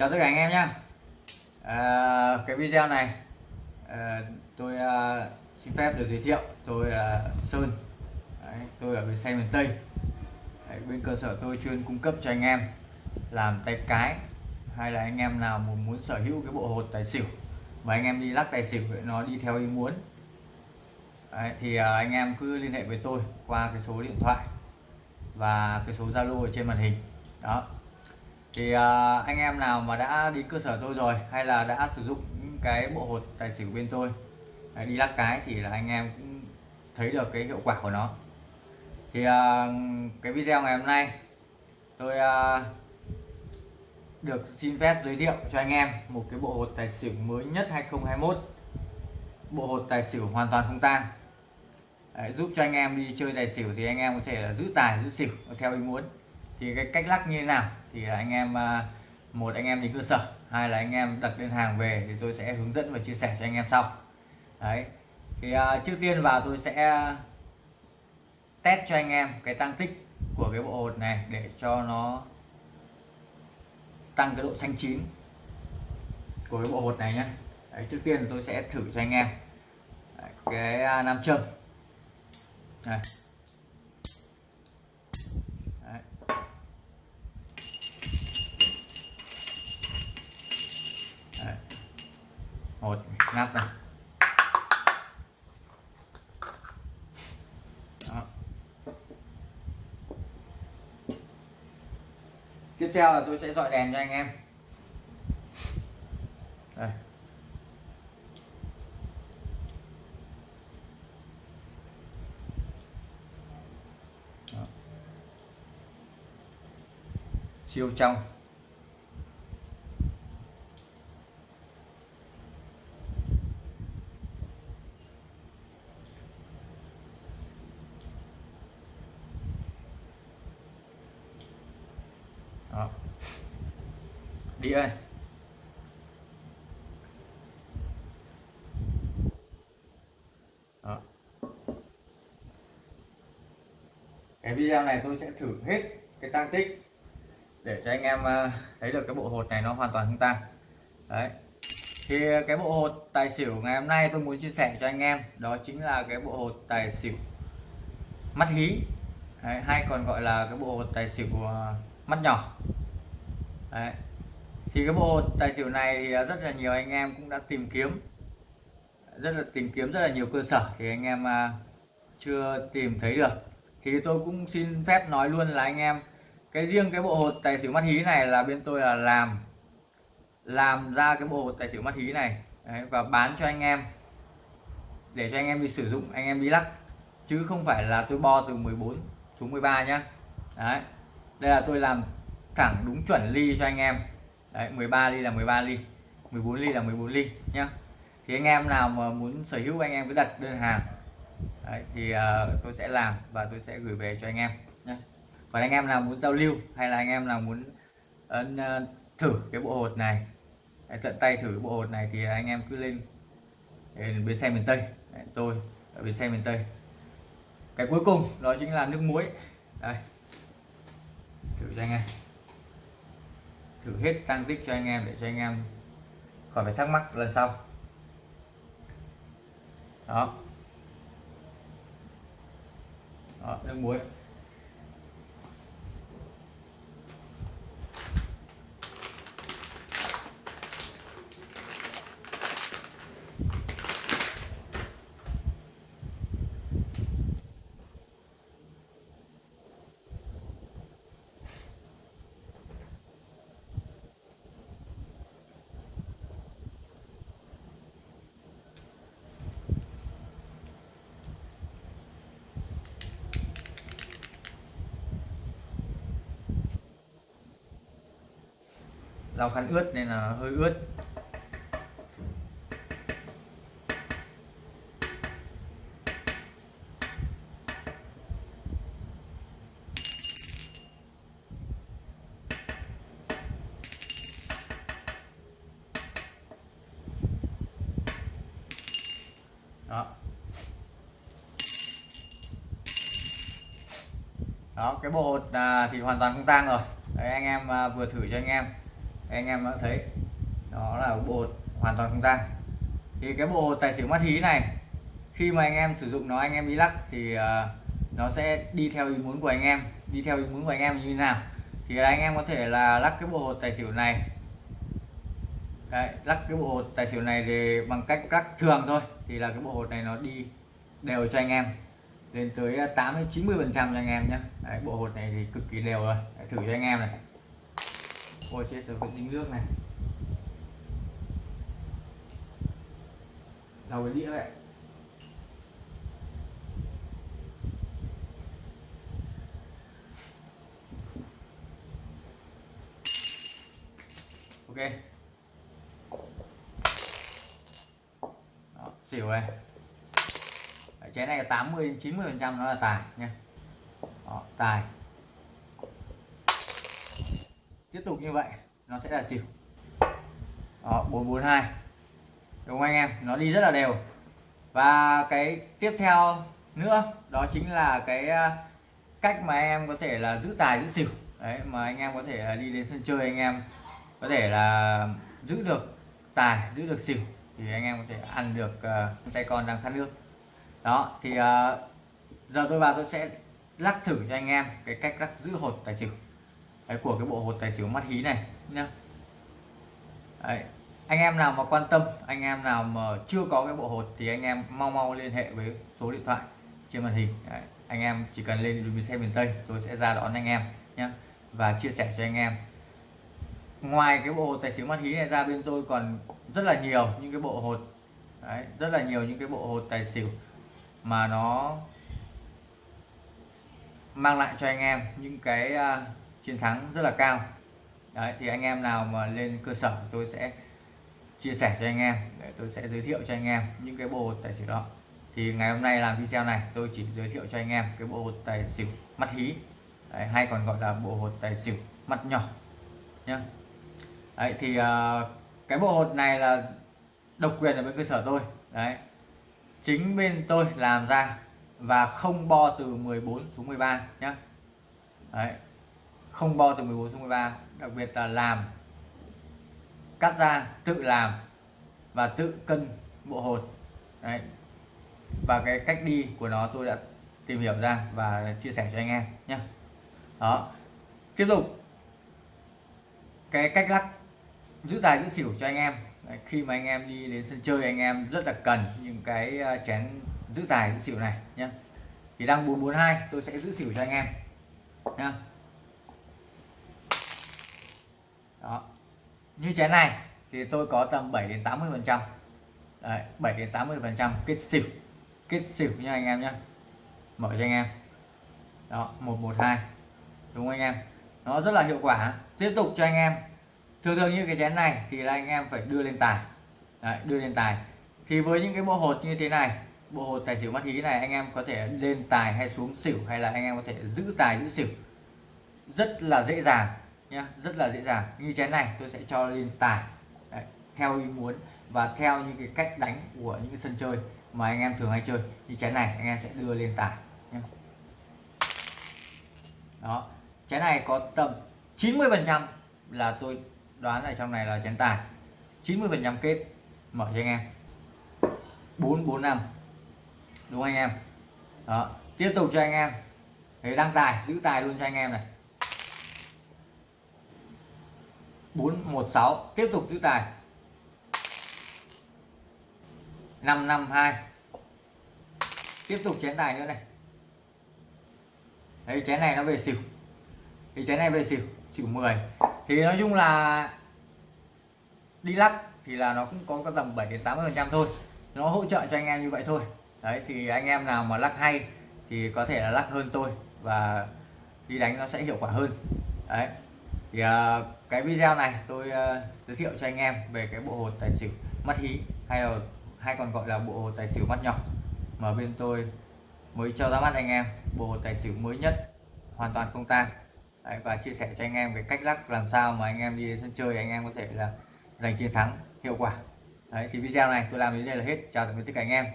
chào tất cả anh em nhé à, cái video này à, tôi à, xin phép được giới thiệu. Tôi là Sơn. Đấy, tôi ở bên xe miền Tây. Đấy, bên cơ sở tôi chuyên cung cấp cho anh em làm tay cái hay là anh em nào muốn, muốn sở hữu cái bộ hột tài xỉu. Mà anh em đi lắc tài xỉu nó đi theo ý muốn. Đấy, thì à, anh em cứ liên hệ với tôi qua cái số điện thoại và cái số Zalo ở trên màn hình. Đó thì à, anh em nào mà đã đi cơ sở tôi rồi hay là đã sử dụng những cái bộ hột tài xỉu bên tôi đấy, đi lắc cái thì là anh em cũng thấy được cái hiệu quả của nó. Thì à, cái video ngày hôm nay tôi à, được xin phép giới thiệu cho anh em một cái bộ hột tài xỉu mới nhất 2021 bộ hột tài xỉu hoàn toàn không tang. Đấy, giúp cho anh em đi chơi tài xỉu thì anh em có thể là giữ tài giữ xỉu theo ý muốn thì cái cách lắc như thế nào? Thì anh em à, một anh em đến cơ sở hai là anh em đặt đơn hàng về thì tôi sẽ hướng dẫn và chia sẻ cho anh em sau. Đấy. Thì uh, trước tiên vào tôi sẽ test cho anh em cái tăng tích của cái bộ hột này để cho nó tăng cái độ xanh chín của cái bộ hột này nhé đấy, trước tiên tôi sẽ thử cho anh em. Đấy, cái à, nam châm. Này một ngắt này Đó. tiếp theo là tôi sẽ dọi đèn cho anh em đây Đó. siêu trong Đó. đi ơi Đó. cái video này tôi sẽ thử hết cái tăng tích để cho anh em ờ, thấy được cái bộ hột này nó hoàn toàn không tăng đấy thì cái bộ hột tài xỉu ngày hôm nay tôi muốn chia sẻ cho anh em đó chính là cái bộ hột tài xỉu mắt hí đấy, hay còn gọi là cái bộ hột tài xỉu ờ, mắt nhỏ. Đấy. thì cái bộ tài xỉu này thì à, rất là nhiều anh em cũng đã tìm kiếm. Rất là tìm kiếm rất là nhiều cơ sở thì anh em à, chưa tìm thấy được. Thì tôi cũng xin phép nói luôn là anh em cái riêng cái bộ hột tài xỉu mắt hí này là bên tôi là làm làm ra cái bộ hột tài xỉu mắt hí này. Đấy, và bán cho anh em. Để cho anh em đi sử dụng anh em đi lắc. Chứ không phải là tôi bo từ 14 xuống 13 nhá. Đấy đây là tôi làm thẳng đúng chuẩn ly cho anh em. Đấy 13 ly là 13 ly 14 ly là 14 ly nhá. Thì anh em nào mà muốn sở hữu anh em cứ đặt đơn hàng đấy, thì uh, tôi sẽ làm và tôi sẽ gửi về cho anh em nhé còn anh em nào muốn giao lưu hay là anh em nào muốn uh, thử cái bộ hột này đấy, tận tay thử bộ hột này thì anh em cứ lên bên xe miền Tây. Đấy, tôi ở bên xe miền Tây. Cái cuối cùng đó chính là nước muối. Đây cho anh em. Thử hết tăng tích cho anh em để cho anh em khỏi phải thắc mắc lần sau. Đó. Đó, nước muối. Lau khăn ướt nên là hơi ướt. Đó. Đó cái bộ hột à, thì hoàn toàn không tang rồi. Đấy anh em à, vừa thử cho anh em anh em đã thấy đó là bộ hoàn toàn không tang thì cái bộ tài xỉu mắt hí này khi mà anh em sử dụng nó anh em đi lắc thì uh, nó sẽ đi theo ý muốn của anh em. Đi theo ý muốn của anh em như thế nào? Thì anh em có thể là lắc cái bộ hột tài xỉu này. Đấy, lắc cái bộ hột tài xỉu này thì bằng cách lắc thường thôi. Thì là cái bộ hột này nó đi đều cho anh em. Lên tới ờ, 8 đến 90 phần trăm cho anh em nhé Đấy, bộ hột này thì cực kỳ đều rồi. Đấy, thử cho anh em này ôi chết rồi cái dính nước này. Đầu cái đĩa vậy ok. Đó, xỉu này. Đấy, chén này là 80 90 phần trăm nó là tài nha. Đó, tài tiếp tục như vậy nó sẽ là xỉu. Đó, 442 đúng không anh em? Nó đi rất là đều. Và cái tiếp theo nữa đó chính là cái à, cách mà em có thể là giữ tài giữ xỉu. Đấy mà anh em có thể là đi đến sân chơi anh em có thể là giữ được tài giữ được xỉu thì anh em có thể ăn được uh, tay con đang khát nước. Đó thì uh, giờ tôi vào tôi sẽ lắc thử cho anh em cái cách lắc giữ hột tài xỉu đấy, của cái bộ hột tài xỉu mắt hí này nhá đấy. anh em nào mà quan tâm anh em nào mà chưa có cái bộ hột thì anh em mau mau liên hệ với số điện thoại trên màn hình đấy. anh em chỉ cần lên đường xe miền Tây tôi sẽ ra đón anh em nhé và chia sẻ cho anh em ngoài cái bộ hột tài xỉu mắt hí này ra bên tôi còn rất là nhiều những cái bộ hột Đấy, rất là nhiều những cái bộ hột tài xỉu mà nó mang lại cho anh em những cái uh, chiến thắng rất là cao. Đấy, thì anh em nào mà lên cơ sở tôi sẽ chia sẻ cho anh em để tôi sẽ giới thiệu cho anh em những cái bộ tài xỉu đó. Thì ngày hôm nay làm video này tôi chỉ giới thiệu cho anh em cái bộ hột tài xỉu mắt hí. Đấy, hay còn gọi là bộ hột tài xỉu mắt nhỏ nhá. Đấy, thì uh, cái bộ hột này là độc quyền ở bên cơ sở tôi. Đấy chính bên tôi làm ra và không bo từ 14 xuống 13 nhá. Đấy không bo từ 14 xuống 13 đặc biệt là làm cắt ra tự làm và tự cân bộ hột. Đấy. Và cái cách đi của nó tôi đã tìm hiểu ra và chia sẻ cho anh em nhé đó. Tiếp tục. Cái cách lắc giữ tài giữ xỉu cho anh em. Đấy, khi mà anh em đi đến sân chơi anh em rất là cần những cái ờ, chén giữ tài giữ xỉu này nhé thì đang 442 tôi sẽ giữ xỉu cho anh em nhé đó. Như chén này thì tôi có tầm 7 đến 80 phần trăm. 7 đến 80 phần trăm kết xỉu. Kết xỉu nha anh em nhé mở cho anh em. Đó 112 đúng không anh em? Nó rất là hiệu quả. Tiếp tục cho anh em. Thường thường như cái chén này thì là anh em phải đưa lên tài. Đấy, đưa lên tài. Thì với những cái bộ hột như thế này bộ hột tài xỉu mắt hí này anh em có thể lên tài hay xuống xỉu hay là anh em có thể giữ tài giữ xỉu. Rất là dễ dàng nhá rất là dễ dàng. Như chén này tôi sẽ cho lên tài. Đấy, theo ý muốn và theo những cái cách đánh của những cái sân chơi mà anh em thường hay chơi. Như chén này anh em sẽ đưa lên tài nhá. đó chén này có tầm 90 phần trăm là tôi đoán ở trong này là chén tài. 90 phần trăm kết mở cho anh em. 445 đúng anh em? Đó tiếp tục cho anh em. Để đăng tài giữ tài luôn cho anh em này. 416 tiếp tục giữ tài. 552 tiếp tục chén tài nữa này. Đấy, chén này nó về xỉu. Thì chén này về xỉu xỉu 10 thì nói chung là đi lắc thì là nó cũng có cái tầm 7 đến 80 phần trăm thôi. Nó hỗ trợ cho anh em như vậy thôi. Đấy, thì anh em nào mà lắc hay thì có thể là lắc hơn tôi và đi đánh nó sẽ hiệu quả hơn. Đấy thì uh, cái video này tôi uh, giới thiệu cho anh em về cái bộ hột tài xỉu mắt hí hay là hay còn gọi là bộ hột tài xỉu mắt nhỏ. Mà bên tôi mới cho ra mắt anh em bộ hột tài xỉu mới nhất hoàn toàn không tang. Đấy, và chia sẻ cho anh em cái cách lắc làm sao mà anh em đi đến sân chơi anh em có thể là giành chiến thắng hiệu quả. Đấy, thì video này tôi làm đến đây là hết. Chào tạm biệt tất cả anh em.